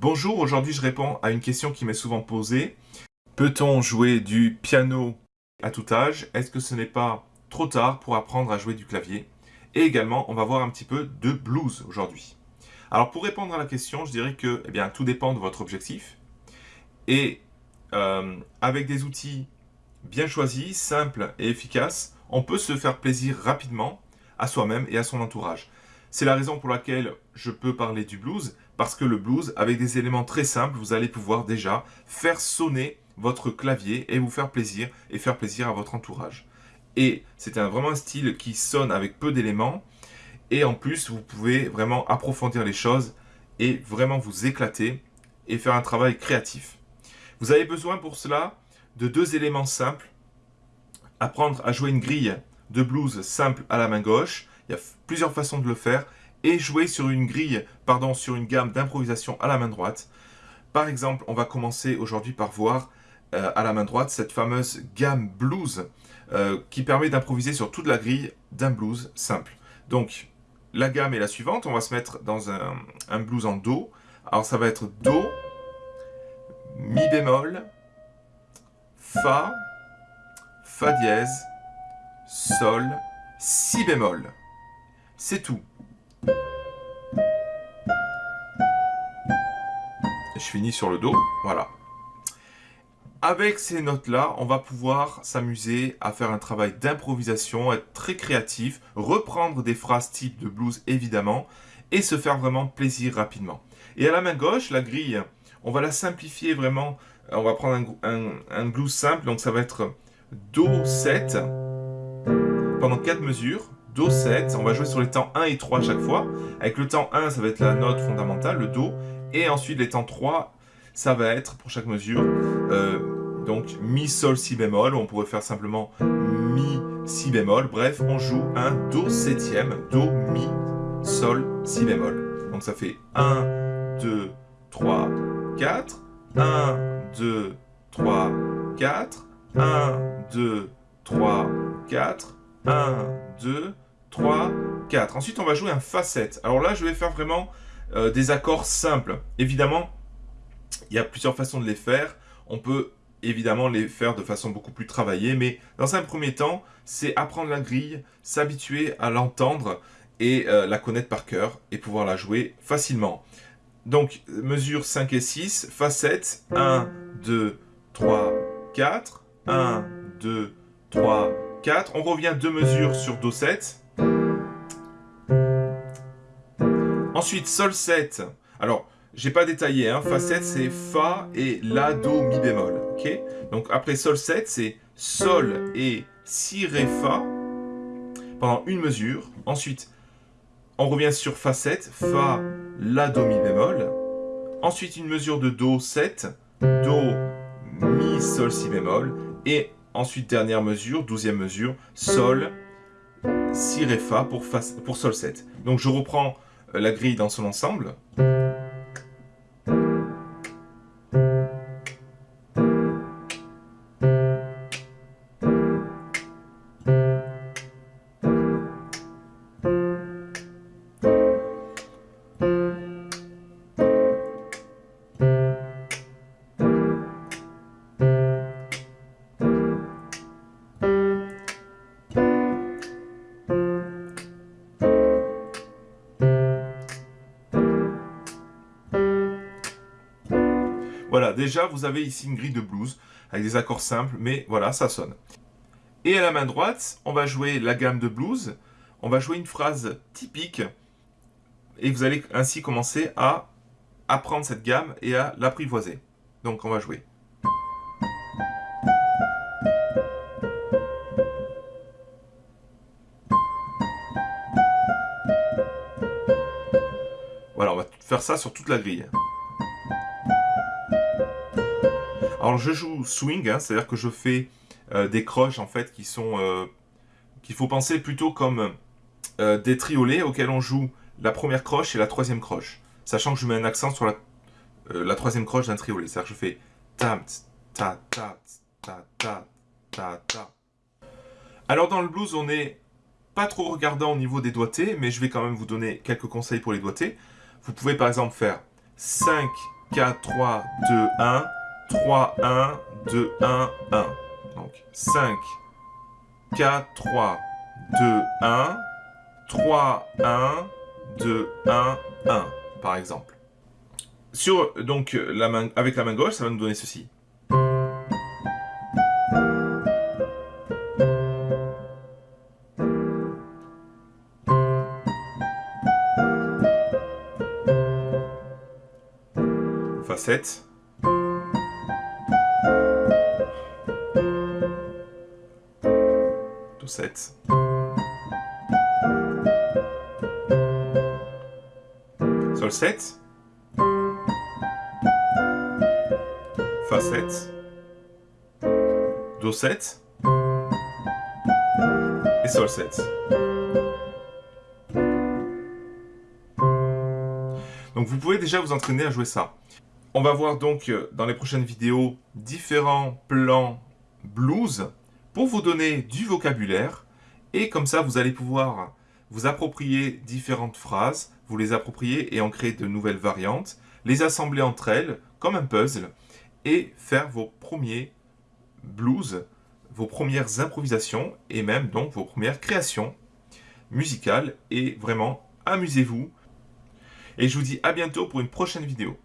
Bonjour, aujourd'hui je réponds à une question qui m'est souvent posée. Peut-on jouer du piano à tout âge? Est-ce que ce n'est pas trop tard pour apprendre à jouer du clavier? Et également, on va voir un petit peu de blues aujourd'hui. Alors pour répondre à la question, je dirais que eh bien, tout dépend de votre objectif. Et euh, avec des outils bien choisis, simples et efficaces, on peut se faire plaisir rapidement à soi-même et à son entourage. C'est la raison pour laquelle je peux parler du blues, parce que le blues, avec des éléments très simples, vous allez pouvoir déjà faire sonner votre clavier et vous faire plaisir et faire plaisir à votre entourage. Et c'est vraiment un style qui sonne avec peu d'éléments et en plus vous pouvez vraiment approfondir les choses et vraiment vous éclater et faire un travail créatif. Vous avez besoin pour cela de deux éléments simples. Apprendre à jouer une grille de blues simple à la main gauche. Il y a plusieurs façons de le faire et jouer sur une grille, pardon, sur une gamme d'improvisation à la main droite. Par exemple, on va commencer aujourd'hui par voir euh, à la main droite cette fameuse gamme blues euh, qui permet d'improviser sur toute la grille d'un blues simple. Donc, la gamme est la suivante. On va se mettre dans un, un blues en Do. Alors, ça va être Do, Mi bémol, Fa, Fa dièse, Sol, Si bémol. C'est tout. Je finis sur le Do, voilà. Avec ces notes-là, on va pouvoir s'amuser à faire un travail d'improvisation, être très créatif, reprendre des phrases type de blues évidemment, et se faire vraiment plaisir rapidement. Et à la main gauche, la grille, on va la simplifier vraiment. On va prendre un, blues simple, donc ça va être Do 7 pendant 4 mesures. Do 7, on va jouer sur les temps 1 et 3 chaque fois. Avec le temps 1, ça va être la note fondamentale, le Do. Et ensuite, les temps 3, ça va être, pour chaque mesure, euh, donc Mi, Sol, Si bémol. On pourrait faire simplement Mi, Si bémol. Bref, on joue un Do septième, Do, Mi, Sol, Si bémol. Donc ça fait 1, 2, 3, 4. 1, Ensuite, on va jouer un Fa7. Alors là, je vais faire vraiment euh, des accords simples. Évidemment, il y a plusieurs façons de les faire. On peut évidemment les faire de façon beaucoup plus travaillée, mais dans un premier temps, c'est apprendre la grille, s'habituer à l'entendre et euh, la connaître par cœur et pouvoir la jouer facilement. Donc, mesure 5 et 6, Fa7, 1, 2, 3, 4, 1, 2, 3, 4. On revient deux mesures sur Do7. Ensuite, Sol 7. Alors, j'ai pas détaillé, hein. Fa 7 c'est Fa et La, Do, Mi bémol. Donc après Sol 7 c'est Sol et Si, Ré, Fa pendant une mesure. Ensuite, on revient sur Fa 7, Fa, La, Do, Mi bémol. Ensuite une mesure de Do 7, Do, Mi, Sol, Si bémol. Et ensuite dernière mesure, douzième mesure, Sol, Si, Ré, Fa pour, fa, pour Sol 7. Donc je reprends la grille dans son ensemble. Déjà, vous avez ici une grille de blues avec des accords simples, mais voilà, ça sonne. Et à la main droite, on va jouer la gamme de blues. On va jouer une phrase typique et vous allez ainsi commencer à apprendre cette gamme et à l'apprivoiser. Donc, on va jouer. Voilà, on va faire ça sur toute la grille. Alors je joue swing, hein, c'est-à-dire que je fais euh, des croches en fait qui sont euh, qu'il faut penser plutôt comme euh, des triolets auxquels on joue la première croche et la troisième croche, sachant que je mets un accent sur la, troisième croche d'un triolet, c'est-à-dire que je fais ta ta ta ta ta ta ta. Alors dans le blues, on n'est pas trop regardant au niveau des doigtés, mais je vais quand même vous donner quelques conseils pour les doigtés. Vous pouvez par exemple faire 5 4, 3, 2, 1, 3, 1, 2, 1, 1. Donc 5, 4, 3, 2, 1, 3, 1, 2, 1, 1, par exemple. Sur, donc, la main, avec la main gauche, ça va nous donner ceci. Facette. 7. Sol 7. Fa 7. Do 7. Et Sol 7. Donc vous pouvez déjà vous entraîner à jouer ça. On va voir donc euh, dans les prochaines vidéos différents plans blues vous donner du vocabulaire et comme ça vous allez pouvoir vous approprier différentes phrases, vous les approprier et en créer de nouvelles variantes, les assembler entre elles comme un puzzle et faire vos premiers blues, vos premières improvisations et même donc vos premières créations musicales et vraiment amusez-vous et je vous dis à bientôt pour une prochaine vidéo.